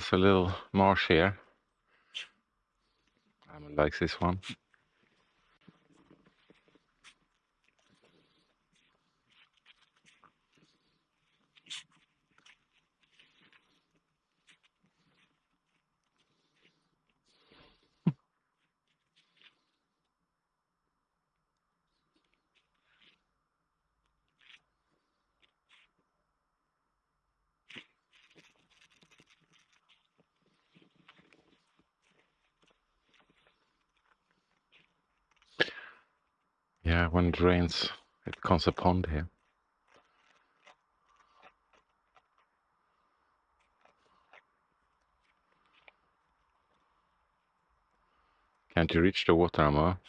There's a little marsh here. Emil likes this one. Yeah, when it rains, it becomes a pond here. Can't you reach the water, Amma?